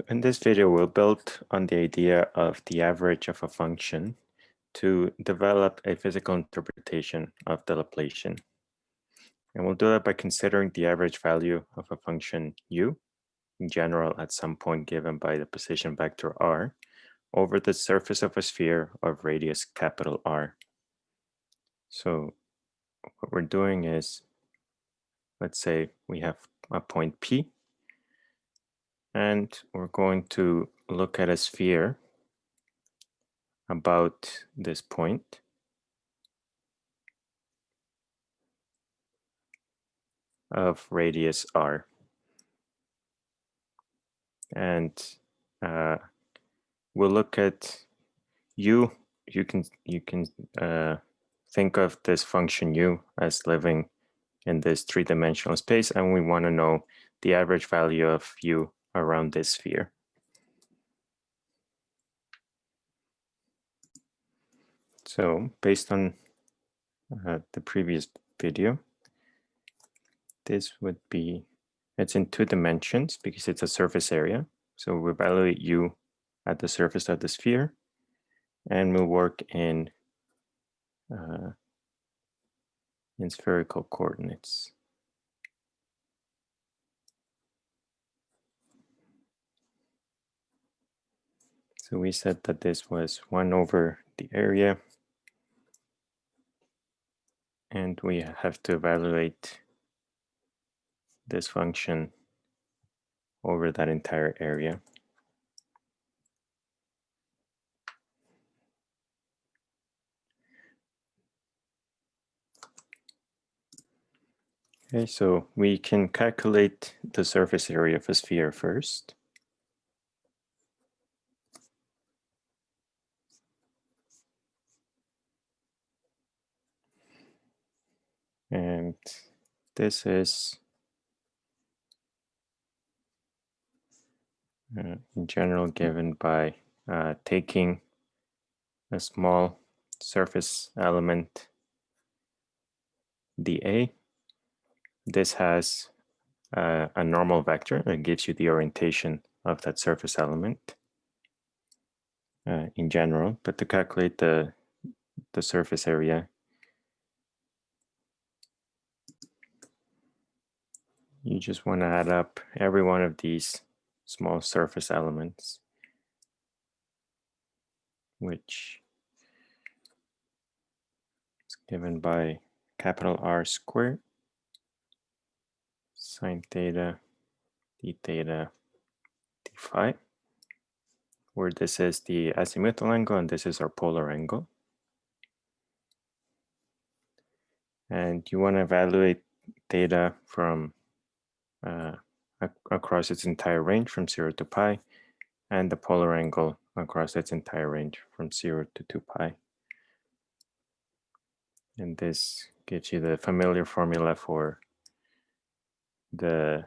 So in this video, we'll build on the idea of the average of a function to develop a physical interpretation of the Laplacian. And we'll do that by considering the average value of a function u, in general at some point given by the position vector r, over the surface of a sphere of radius capital R. So what we're doing is, let's say we have a point P, and we're going to look at a sphere about this point. of radius r. And uh, we'll look at u. You can you can uh, think of this function u as living in this three-dimensional space, and we want to know the average value of u around this sphere. So based on uh, the previous video, this would be, it's in two dimensions because it's a surface area. So we evaluate u at the surface of the sphere and we'll work in uh, in spherical coordinates. So we said that this was 1 over the area. And we have to evaluate this function over that entire area. Okay, so we can calculate the surface area of a sphere first. This is uh, in general given by uh, taking a small surface element dA. This has uh, a normal vector that gives you the orientation of that surface element uh, in general, but to calculate the, the surface area, you just want to add up every one of these small surface elements, which is given by capital R squared sine theta d theta d phi, where this is the azimuthal angle and this is our polar angle. And you want to evaluate theta from uh, across its entire range from 0 to pi, and the polar angle across its entire range from 0 to 2 pi. And this gives you the familiar formula for the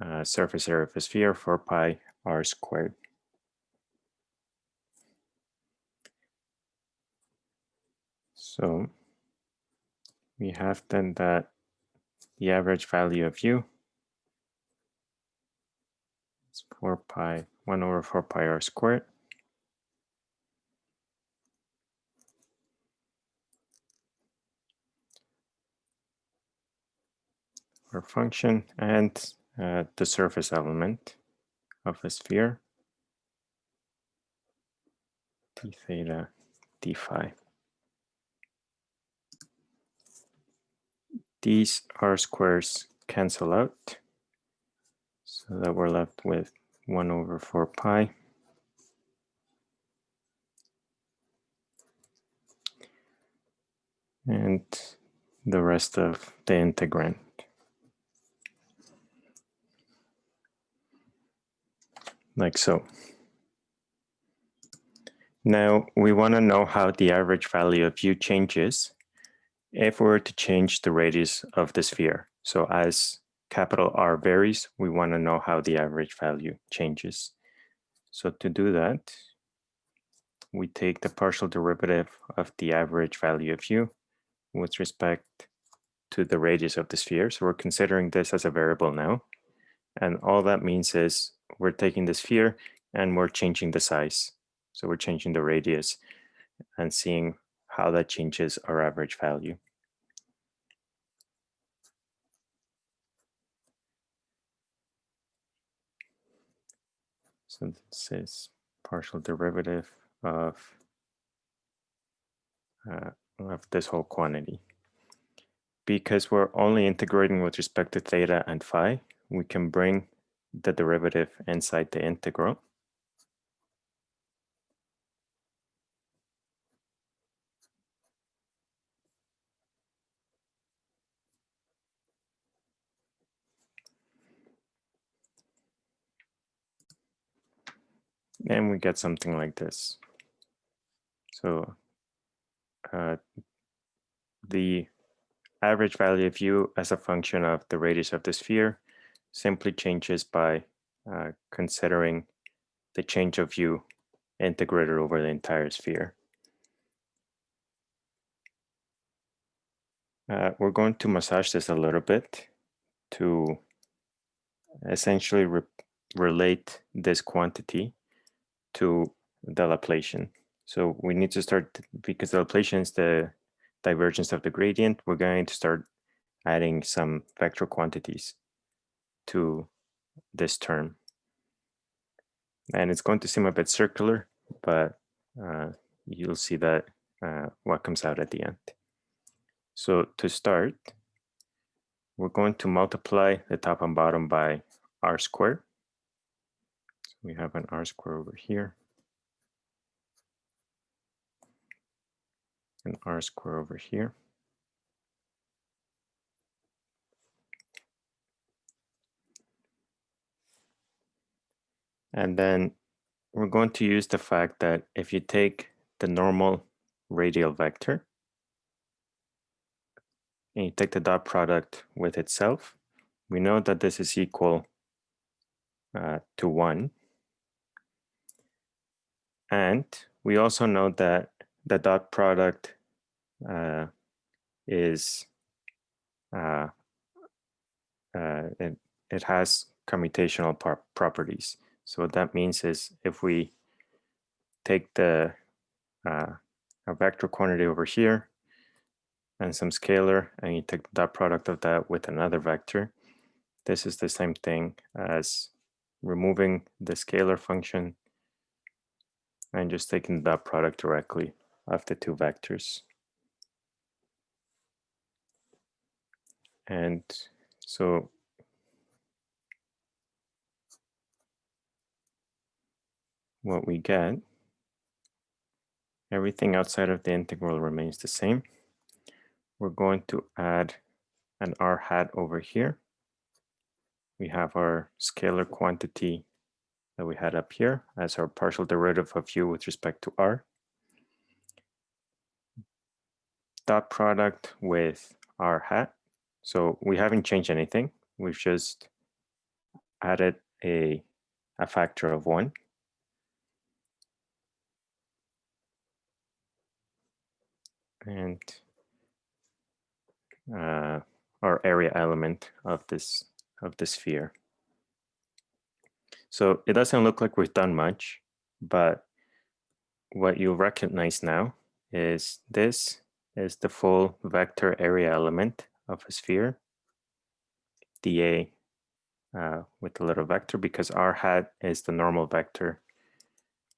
uh, surface area of a sphere 4 pi r squared. So we have then that the average value of u 4 pi, 1 over 4 pi r squared. Our function and uh, the surface element of a sphere d theta d phi. These r squares cancel out so that we're left with 1 over 4 pi. And the rest of the integrand. Like so. Now we want to know how the average value of u changes if we were to change the radius of the sphere. So as capital R varies, we want to know how the average value changes. So to do that, we take the partial derivative of the average value of u with respect to the radius of the sphere. So we're considering this as a variable now. And all that means is we're taking the sphere and we're changing the size. So we're changing the radius and seeing how that changes our average value. So this is partial derivative of, uh, of this whole quantity. Because we're only integrating with respect to theta and phi, we can bring the derivative inside the integral. And we get something like this. So uh, the average value of u as a function of the radius of the sphere simply changes by uh, considering the change of u integrated over the entire sphere. Uh, we're going to massage this a little bit to essentially re relate this quantity to the Laplacian. So we need to start, because the Laplacian is the divergence of the gradient, we're going to start adding some vector quantities to this term. And it's going to seem a bit circular, but uh, you'll see that uh, what comes out at the end. So to start, we're going to multiply the top and bottom by r squared we have an r square over here. An r square over here. And then we're going to use the fact that if you take the normal radial vector and you take the dot product with itself, we know that this is equal uh, to 1. And we also know that the dot product uh, is, uh, uh, it, it has commutational properties. So what that means is if we take the uh, a vector quantity over here and some scalar and you take the dot product of that with another vector, this is the same thing as removing the scalar function and just taking that product directly of the two vectors. And so what we get, everything outside of the integral remains the same. We're going to add an r hat over here. We have our scalar quantity that we had up here as our partial derivative of u with respect to r. Dot product with r hat. So we haven't changed anything. We've just added a, a factor of one. And uh, our area element of this of the sphere. So it doesn't look like we've done much, but what you'll recognize now is this is the full vector area element of a sphere, dA uh, with a little vector because r hat is the normal vector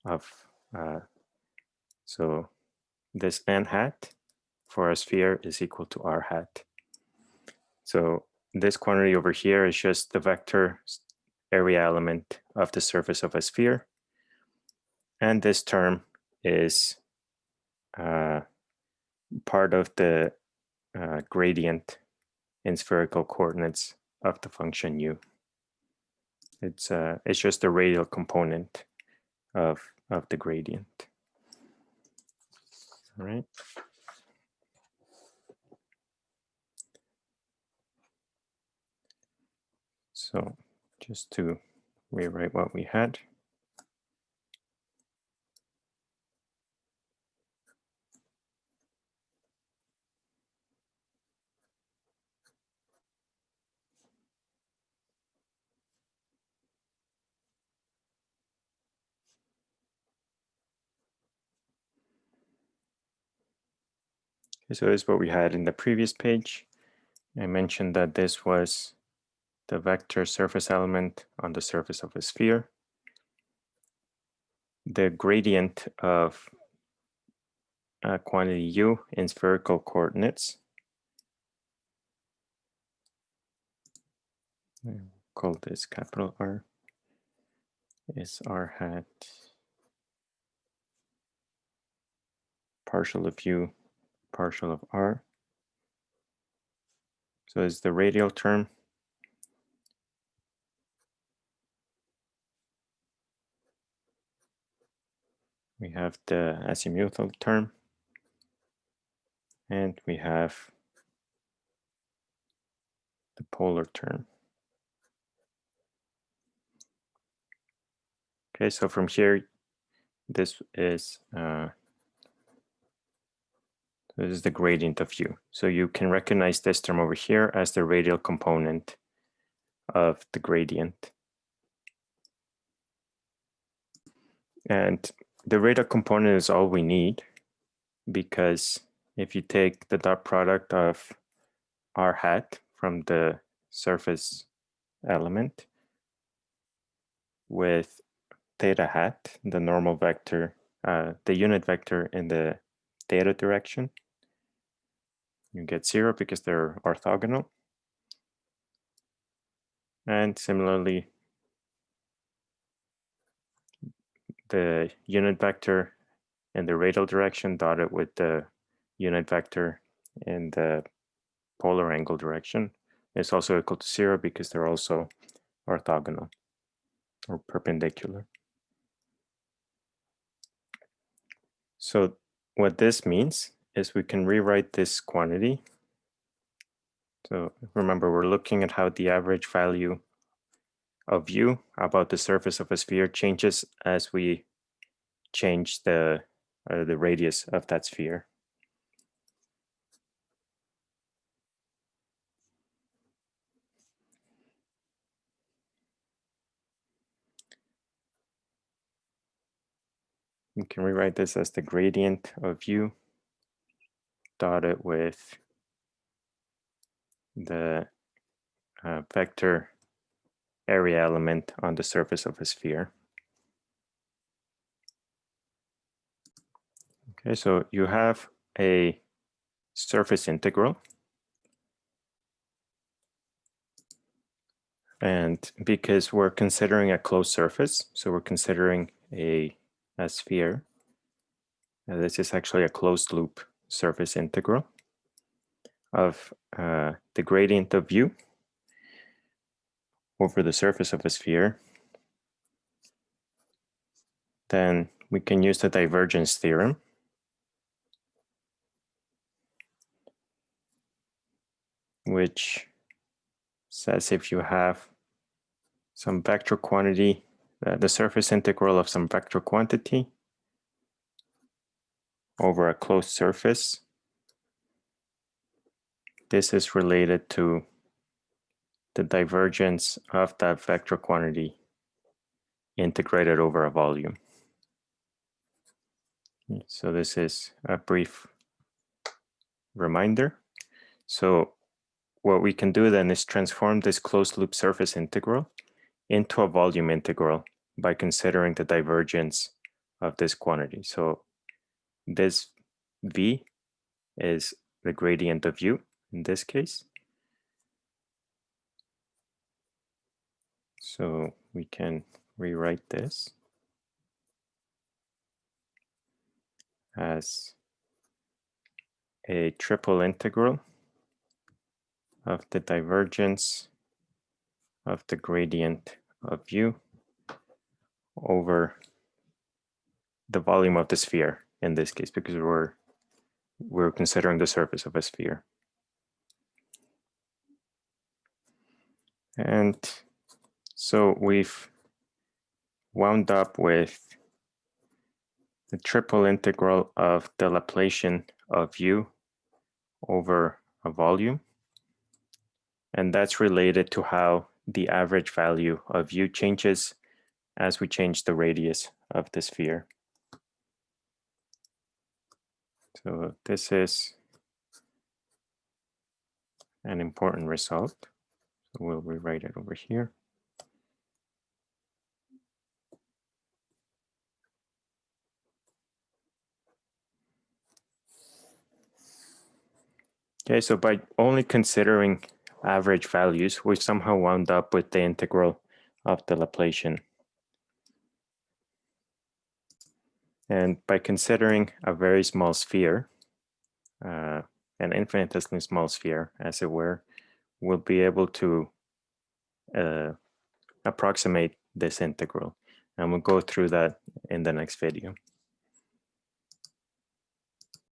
of, uh, so this n hat for a sphere is equal to r hat. So this quantity over here is just the vector area element of the surface of a sphere. And this term is uh, part of the uh, gradient in spherical coordinates of the function u. It's uh, it's just the radial component of of the gradient. All right. So just to rewrite what we had. So this is what we had in the previous page. I mentioned that this was the vector surface element on the surface of a sphere. The gradient of a quantity u in spherical coordinates. Call this capital R is r hat partial of u partial of r. So is the radial term. We have the azimuthal term. And we have the polar term. Okay, so from here, this is uh, this is the gradient of u. So you can recognize this term over here as the radial component of the gradient. And the radial component is all we need because if you take the dot product of r hat from the surface element with theta hat, the normal vector, uh, the unit vector in the theta direction, you get zero because they're orthogonal. And similarly, the unit vector in the radial direction dotted with the unit vector in the polar angle direction is also equal to zero because they're also orthogonal or perpendicular. So what this means is we can rewrite this quantity. So remember, we're looking at how the average value of u about the surface of a sphere changes as we change the, uh, the radius of that sphere. We can rewrite this as the gradient of u dotted with the uh, vector area element on the surface of a sphere. Okay, so you have a surface integral. And because we're considering a closed surface, so we're considering a, a sphere, uh, this is actually a closed loop surface integral of uh, the gradient of u over the surface of a sphere, then we can use the divergence theorem. which says if you have some vector quantity, uh, the surface integral of some vector quantity over a closed surface. This is related to the divergence of that vector quantity integrated over a volume. So this is a brief reminder. So what we can do then is transform this closed loop surface integral into a volume integral by considering the divergence of this quantity. So this v is the gradient of u in this case. So we can rewrite this as a triple integral of the divergence of the gradient of u over the volume of the sphere in this case because we're we're considering the surface of a sphere. And so we've wound up with the triple integral of the Laplacian of u over a volume. And that's related to how the average value of u changes as we change the radius of the sphere. So this is an important result. So we'll rewrite it over here. Okay, so by only considering average values, we somehow wound up with the integral of the Laplacian. And by considering a very small sphere, uh, an infinitesimally small sphere, as it were, we'll be able to uh, approximate this integral. And we'll go through that in the next video.